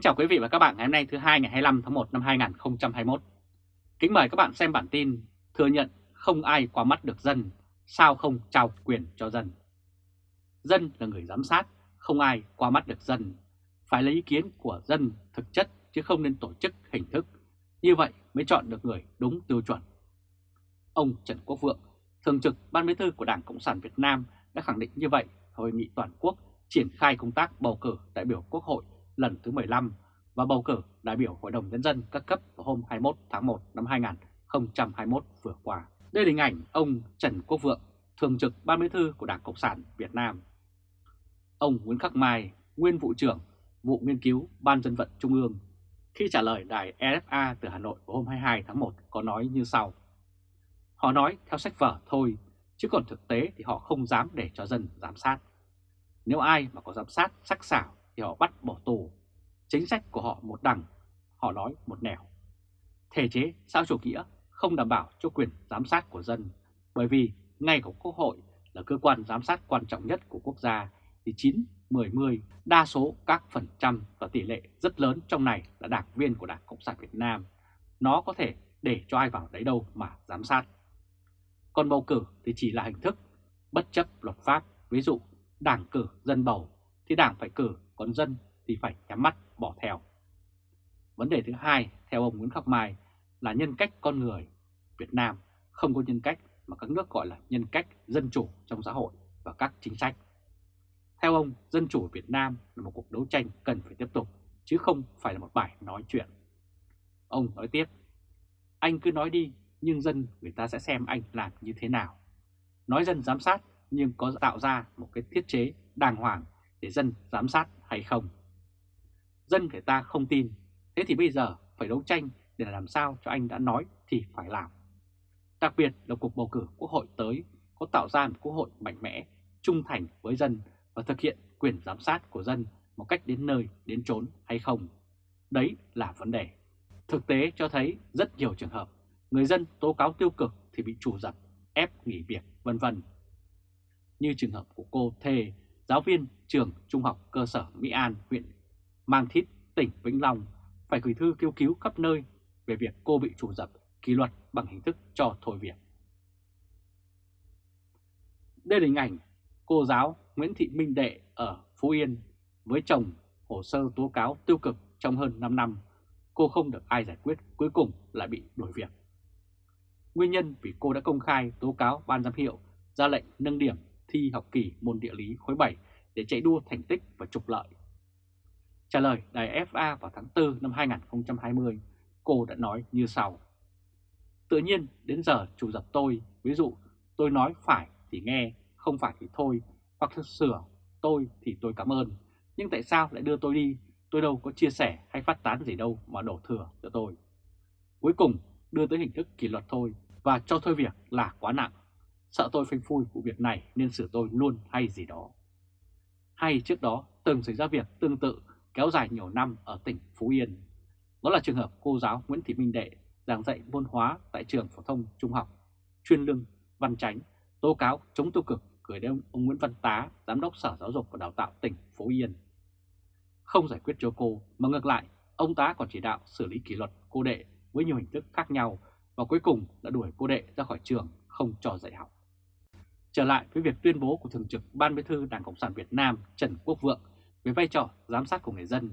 Kính chào quý vị và các bạn ngày hôm nay thứ hai ngày 25 tháng 1 năm 2021. Kính mời các bạn xem bản tin thừa nhận không ai qua mắt được dân, sao không trao quyền cho dân. Dân là người giám sát, không ai qua mắt được dân. Phải lấy ý kiến của dân thực chất chứ không nên tổ chức hình thức. Như vậy mới chọn được người đúng tiêu chuẩn. Ông Trần Quốc Vượng, Thường trực Ban Bí thư của Đảng Cộng sản Việt Nam đã khẳng định như vậy hội nghị toàn quốc triển khai công tác bầu cử đại biểu Quốc hội lần thứ 15 và bầu cử đại biểu Hội đồng Nhân dân các cấp vào hôm 21 tháng 1 năm 2021 vừa qua. Đây là hình ảnh ông Trần Quốc Vượng, Thường trực Ban Bí thư của Đảng Cộng sản Việt Nam. Ông Nguyễn Khắc Mai, nguyên vụ trưởng vụ nghiên cứu Ban dân vận Trung ương, khi trả lời đài RFA từ Hà Nội vào hôm 22 tháng 1 có nói như sau. Họ nói theo sách vở thôi, chứ còn thực tế thì họ không dám để cho dân giám sát. Nếu ai mà có giám sát sắc sảo thì họ bắt bỏ tù. Chính sách của họ một đằng, họ nói một nẻo. Thể chế xã chủ nghĩa không đảm bảo cho quyền giám sát của dân, bởi vì ngay của Quốc hội là cơ quan giám sát quan trọng nhất của quốc gia thì 9, 10, 10, đa số các phần trăm và tỷ lệ rất lớn trong này là đảng viên của Đảng Cộng sản Việt Nam. Nó có thể để cho ai vào đấy đâu mà giám sát. Còn bầu cử thì chỉ là hình thức, bất chấp luật pháp, ví dụ đảng cử dân bầu thì đảng phải cử, còn dân thì phải nhắm mắt bỏ theo. Vấn đề thứ hai, theo ông Nguyễn Khắc Mai, là nhân cách con người. Việt Nam không có nhân cách mà các nước gọi là nhân cách dân chủ trong xã hội và các chính sách. Theo ông, dân chủ Việt Nam là một cuộc đấu tranh cần phải tiếp tục, chứ không phải là một bài nói chuyện. Ông nói tiếp, anh cứ nói đi, nhưng dân người ta sẽ xem anh làm như thế nào. Nói dân giám sát nhưng có tạo ra một cái thiết chế đàng hoàng để dân giám sát hay không. Dân người ta không tin, thế thì bây giờ phải đấu tranh để làm sao cho anh đã nói thì phải làm. Đặc biệt là cuộc bầu cử quốc hội tới có tạo ra một quốc hội mạnh mẽ, trung thành với dân và thực hiện quyền giám sát của dân một cách đến nơi, đến chốn hay không. Đấy là vấn đề. Thực tế cho thấy rất nhiều trường hợp người dân tố cáo tiêu cực thì bị chủ dập, ép nghỉ việc, vân vân. Như trường hợp của cô Thề, giáo viên trường trung học cơ sở Mỹ An, huyện Mang Thít, tỉnh Vĩnh Long, phải gửi thư kêu cứu khắp nơi về việc cô bị chủ dập kỷ luật bằng hình thức cho thôi việc. Đây là hình ảnh cô giáo Nguyễn Thị Minh Đệ ở Phú Yên với chồng hồ sơ tố cáo tiêu cực trong hơn 5 năm. Cô không được ai giải quyết, cuối cùng lại bị đuổi việc. Nguyên nhân vì cô đã công khai tố cáo ban giám hiệu ra lệnh nâng điểm thi học kỳ môn địa lý khối 7 để chạy đua thành tích và trục lợi. Trả lời đài FA vào tháng 4 năm 2020, cô đã nói như sau. Tự nhiên đến giờ chủ dập tôi, ví dụ tôi nói phải thì nghe, không phải thì thôi, hoặc sửa tôi thì tôi cảm ơn. Nhưng tại sao lại đưa tôi đi, tôi đâu có chia sẻ hay phát tán gì đâu mà đổ thừa cho tôi. Cuối cùng đưa tới hình thức kỷ luật thôi và cho thôi việc là quá nặng. Sợ tôi phanh phui vụ việc này nên xử tôi luôn hay gì đó. Hay trước đó từng xảy ra việc tương tự kéo dài nhiều năm ở tỉnh Phú Yên. Đó là trường hợp cô giáo Nguyễn Thị Minh Đệ giảng dạy môn hóa tại trường phổ thông trung học chuyên lương Văn Chánh tố cáo chống tiêu cực gửi đến ông Nguyễn Văn Tá, Giám đốc Sở Giáo dục và Đào tạo tỉnh Phú Yên. Không giải quyết cho cô, mà ngược lại, ông Tá còn chỉ đạo xử lý kỷ luật cô đệ với nhiều hình thức khác nhau và cuối cùng đã đuổi cô đệ ra khỏi trường không cho dạy học. Trở lại với việc tuyên bố của Thường trực Ban Bí thư Đảng Cộng sản Việt Nam Trần Quốc Vượng về vai trò giám sát của người dân,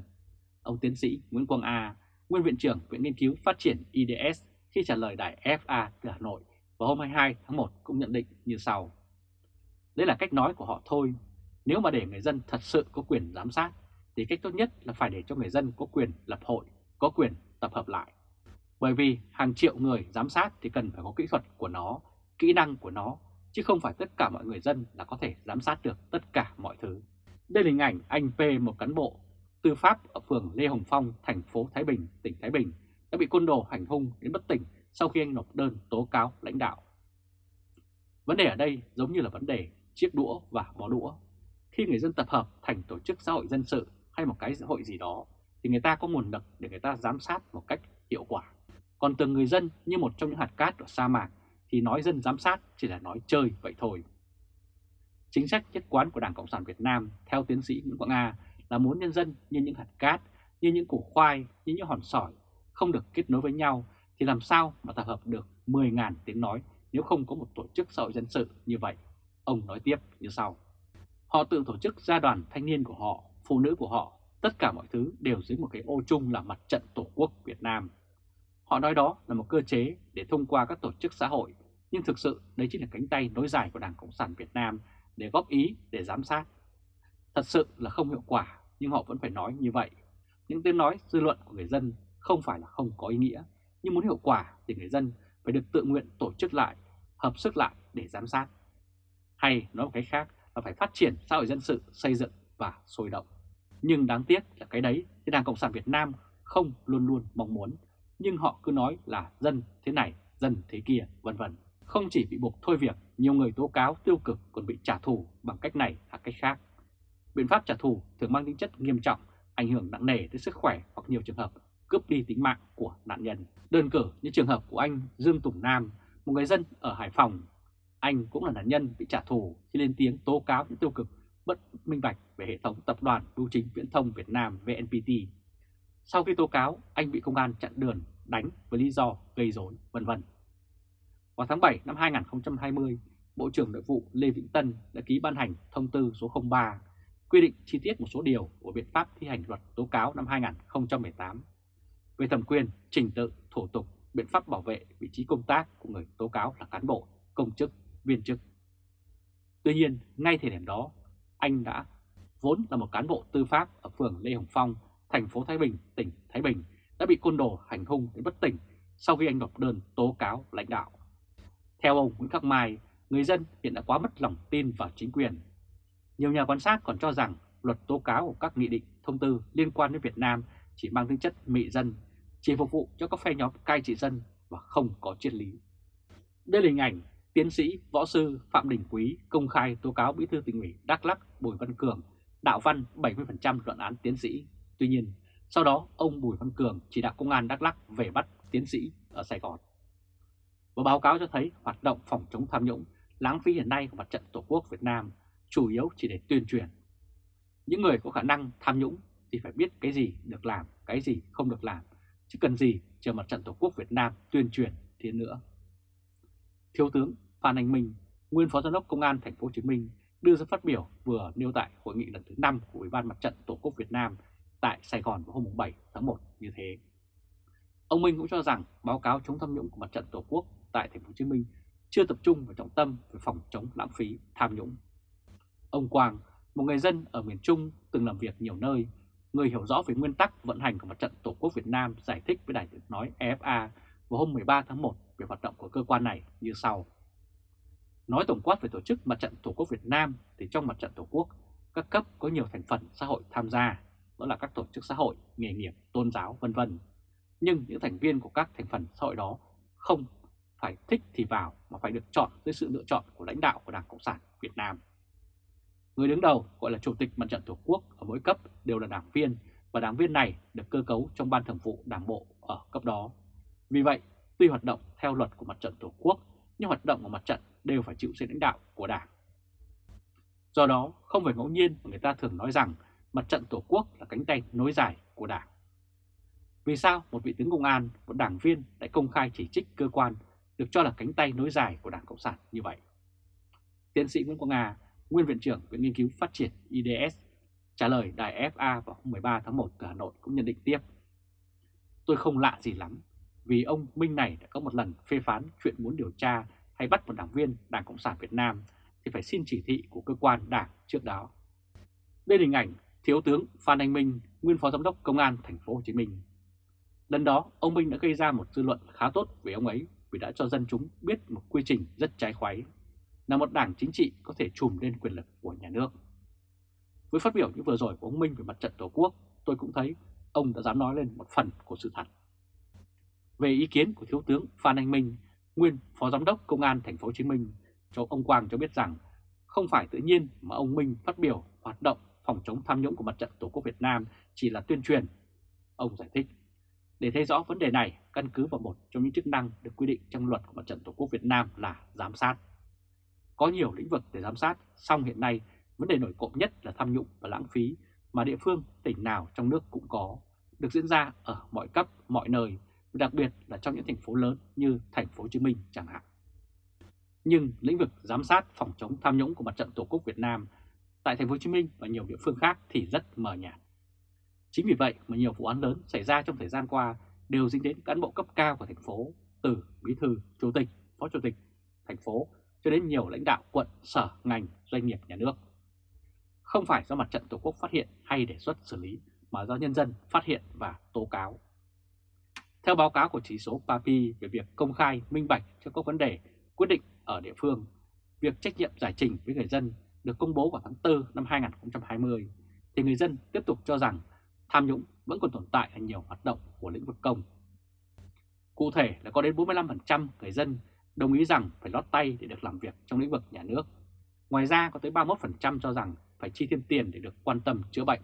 ông tiến sĩ Nguyễn Quang A, nguyên viện trưởng Viện Nghiên cứu Phát triển IDS khi trả lời đài FA từ Hà Nội vào hôm 22 tháng 1 cũng nhận định như sau. đây là cách nói của họ thôi. Nếu mà để người dân thật sự có quyền giám sát, thì cách tốt nhất là phải để cho người dân có quyền lập hội, có quyền tập hợp lại. Bởi vì hàng triệu người giám sát thì cần phải có kỹ thuật của nó, kỹ năng của nó, chứ không phải tất cả mọi người dân là có thể giám sát được tất cả mọi thứ. Đây là hình ảnh anh P, một cán bộ tư pháp ở phường Lê Hồng Phong, thành phố Thái Bình, tỉnh Thái Bình, đã bị côn đồ hành hung đến bất tỉnh sau khi anh nộp đơn tố cáo lãnh đạo. Vấn đề ở đây giống như là vấn đề chiếc đũa và bó đũa. Khi người dân tập hợp thành tổ chức xã hội dân sự hay một cái xã hội gì đó, thì người ta có nguồn lực để người ta giám sát một cách hiệu quả. Còn từng người dân như một trong những hạt cát ở sa mạc thì nói dân giám sát chỉ là nói chơi vậy thôi. Chính sách nhất quán của Đảng Cộng sản Việt Nam theo tiến sĩ Nguyễn Quang A là muốn nhân dân như những hạt cát như những củ khoai, như những hòn sỏi không được kết nối với nhau thì làm sao mà tập hợp được 10.000 tiếng nói nếu không có một tổ chức xã hội dân sự như vậy. Ông nói tiếp như sau. Họ tự tổ chức gia đoàn thanh niên của họ, phụ nữ của họ, tất cả mọi thứ đều dưới một cái ô chung là mặt trận Tổ quốc Việt Nam. Họ nói đó là một cơ chế để thông qua các tổ chức xã hội, nhưng thực sự đấy chính là cánh tay nối dài của Đảng Cộng sản Việt Nam để góp ý, để giám sát. Thật sự là không hiệu quả, nhưng họ vẫn phải nói như vậy. Những tiếng nói dư luận của người dân không phải là không có ý nghĩa, nhưng muốn hiệu quả thì người dân phải được tự nguyện tổ chức lại, hợp sức lại để giám sát. Hay nói một cái khác là phải phát triển xã hội dân sự, xây dựng và sôi động. Nhưng đáng tiếc là cái đấy thì Đảng Cộng sản Việt Nam không luôn luôn mong muốn, nhưng họ cứ nói là dân thế này, dân thế kia, vân vân. Không chỉ bị buộc thôi việc, nhiều người tố cáo tiêu cực còn bị trả thù bằng cách này hoặc cách khác. Biện pháp trả thù thường mang tính chất nghiêm trọng, ảnh hưởng nặng nề tới sức khỏe hoặc nhiều trường hợp cướp đi tính mạng của nạn nhân. Đơn cử như trường hợp của anh Dương Tùng Nam, một người dân ở Hải Phòng. Anh cũng là nạn nhân bị trả thù khi lên tiếng tố cáo những tiêu cực bất minh bạch về hệ thống tập đoàn bưu chính viễn thông Việt Nam VNPT. Sau khi tố cáo, anh bị công an chặn đường, đánh với lý do gây rối, vân vân. Vào tháng 7 năm 2020, Bộ trưởng Nội vụ Lê Vĩnh Tân đã ký ban hành thông tư số 03 quy định chi tiết một số điều của biện pháp thi hành luật tố cáo năm 2018 về thẩm quyền, trình tự, thủ tục, biện pháp bảo vệ vị trí công tác của người tố cáo là cán bộ, công chức, viên chức. Tuy nhiên, ngay thời điểm đó, anh đã vốn là một cán bộ tư pháp ở phường Lê Hồng Phong, thành phố Thái Bình, tỉnh Thái Bình, đã bị côn đồ hành hung đến bất tỉnh sau khi anh nộp đơn tố cáo lãnh đạo. Theo ông Nguyễn Khắc Mai, người dân hiện đã quá mất lòng tin vào chính quyền. Nhiều nhà quan sát còn cho rằng luật tố cáo của các nghị định, thông tư liên quan đến Việt Nam chỉ mang tính chất mị dân, chỉ phục vụ cho các phe nhóm cai trị dân và không có triết lý. Đây là hình ảnh tiến sĩ võ sư Phạm Đình Quý công khai tố cáo bí thư tỉnh ủy Đắk Lắk Bùi Văn Cường đạo văn 70% luận án tiến sĩ. Tuy nhiên, sau đó ông Bùi Văn Cường chỉ đạo công an Đắk Lắk về bắt tiến sĩ ở Sài Gòn. Và báo cáo cho thấy hoạt động phòng chống tham nhũng lãng phí hiện nay của mặt trận Tổ quốc Việt Nam chủ yếu chỉ để tuyên truyền. Những người có khả năng tham nhũng thì phải biết cái gì được làm, cái gì không được làm, chứ cần gì chờ mặt trận Tổ quốc Việt Nam tuyên truyền thế nữa. Thiếu tướng Phan Anh Minh, nguyên Phó Giám đốc Công an Thành phố Hồ Chí Minh đưa ra phát biểu vừa nêu tại hội nghị lần thứ 5 của Ủy ban Mặt trận Tổ quốc Việt Nam tại Sài Gòn vào hôm 7 tháng 1 như thế. Ông Minh cũng cho rằng báo cáo chống tham nhũng của Mặt trận Tổ quốc tại Thành phố Hồ Chí Minh chưa tập trung vào trọng tâm về phòng chống lãng phí tham nhũng. Ông Quang, một người dân ở miền Trung từng làm việc nhiều nơi, người hiểu rõ về nguyên tắc vận hành của Mặt trận Tổ quốc Việt Nam giải thích với đài tiếng nói EFA vào hôm 13 tháng 1 về hoạt động của cơ quan này như sau. Nói tổng quát về tổ chức Mặt trận Tổ quốc Việt Nam thì trong Mặt trận Tổ quốc, các cấp có nhiều thành phần xã hội tham gia, đó là các tổ chức xã hội, nghề nghiệp, tôn giáo vân vân. Nhưng những thành viên của các thành phần xã hội đó không phải thích thì vào mà phải được chọn dưới sự lựa chọn của lãnh đạo của Đảng Cộng sản Việt Nam. Người đứng đầu gọi là Chủ tịch Mặt trận Tổ quốc ở mỗi cấp đều là đảng viên và đảng viên này được cơ cấu trong ban thường vụ đảng bộ ở cấp đó. Vì vậy, tuy hoạt động theo luật của Mặt trận Tổ quốc nhưng hoạt động của mặt trận đều phải chịu sự lãnh đạo của Đảng. Do đó, không phải ngẫu nhiên mà người ta thường nói rằng mặt trận Tổ quốc là cánh tay nối dài của Đảng. Vì sao một vị tướng công an, một đảng viên lại công khai chỉ trích cơ quan được cho là cánh tay nối dài của Đảng Cộng sản như vậy? Tiến sĩ Nguyễn Quang Nga, nguyên viện trưởng Viện Nghiên cứu Phát triển IDS, trả lời đài FA vào hôm 13 tháng 1 từ Hà Nội cũng nhận định tiếp. Tôi không lạ gì lắm vì ông Minh này đã có một lần phê phán chuyện muốn điều tra hay bắt một đảng viên Đảng Cộng sản Việt Nam thì phải xin chỉ thị của cơ quan đảng trước đó. Đây là hình ảnh Thiếu tướng Phan Anh Minh, nguyên Phó Giám đốc Công an Thành phố Hồ Chí Minh. Lần đó, ông Minh đã gây ra một dư luận khá tốt về ông ấy vì đã cho dân chúng biết một quy trình rất trái khoái, là một đảng chính trị có thể trùm lên quyền lực của nhà nước. Với phát biểu như vừa rồi của ông Minh về mặt trận Tổ quốc, tôi cũng thấy ông đã dám nói lên một phần của sự thật. Về ý kiến của Thiếu tướng Phan Anh Minh, nguyên Phó Giám đốc Công an Thành phố Hồ Chí Minh, cho ông Quang cho biết rằng không phải tự nhiên mà ông Minh phát biểu hoạt động phòng chống tham nhũng của mặt trận Tổ quốc Việt Nam chỉ là tuyên truyền. Ông giải thích, để thấy rõ vấn đề này, căn cứ vào một trong những chức năng được quy định trong luật của mặt trận Tổ quốc Việt Nam là giám sát. Có nhiều lĩnh vực để giám sát, song hiện nay vấn đề nổi cộng nhất là tham nhũng và lãng phí mà địa phương, tỉnh nào trong nước cũng có, được diễn ra ở mọi cấp, mọi nơi, đặc biệt là trong những thành phố lớn như thành phố Hồ Chí Minh chẳng hạn. Nhưng lĩnh vực giám sát phòng chống tham nhũng của Mặt trận Tổ quốc Việt Nam tại thành phố Hồ Chí Minh và nhiều địa phương khác thì rất mờ nhạt. Chính vì vậy mà nhiều vụ án lớn xảy ra trong thời gian qua đều dính đến cán bộ cấp cao của thành phố, từ bí thư, chủ tịch, phó chủ tịch thành phố cho đến nhiều lãnh đạo quận, sở, ngành, doanh nghiệp nhà nước. Không phải do mặt trận Tổ quốc phát hiện hay đề xuất xử lý mà do nhân dân phát hiện và tố cáo. Theo báo cáo của chỉ số PAPI về việc công khai minh bạch cho các vấn đề quyết định ở địa phương, việc trách nhiệm giải trình với người dân được công bố vào tháng 4 năm 2020, thì người dân tiếp tục cho rằng tham nhũng vẫn còn tồn tại ở nhiều hoạt động của lĩnh vực công. Cụ thể là có đến 45% người dân đồng ý rằng phải lót tay để được làm việc trong lĩnh vực nhà nước. Ngoài ra có tới 31% cho rằng phải chi thêm tiền để được quan tâm chữa bệnh.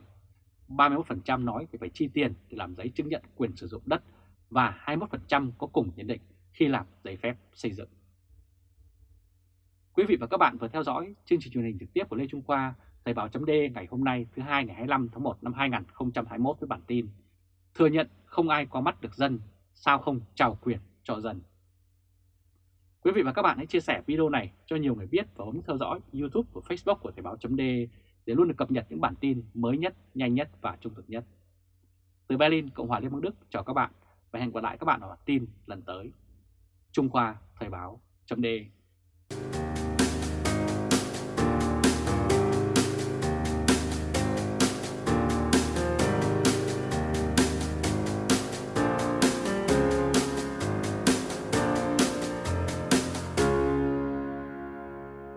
31% nói phải chi tiền để làm giấy chứng nhận quyền sử dụng đất và 21% có cùng nhận định khi làm giấy phép xây dựng. Quý vị và các bạn vừa theo dõi chương trình truyền hình trực tiếp của Lê Trung Khoa, Thời báo chấm ngày hôm nay thứ hai ngày 25 tháng 1 năm 2021 với bản tin Thừa nhận không ai qua mắt được dân, sao không trào quyền cho dân. Quý vị và các bạn hãy chia sẻ video này cho nhiều người biết và bấm theo dõi YouTube và Facebook của Thời báo chấm để luôn được cập nhật những bản tin mới nhất, nhanh nhất và trung thực nhất. Từ Berlin, Cộng hòa Liên bang Đức chào các bạn và hẹn gặp lại các bạn ở bản tin lần tới. Trung Khoa Thời báo chấm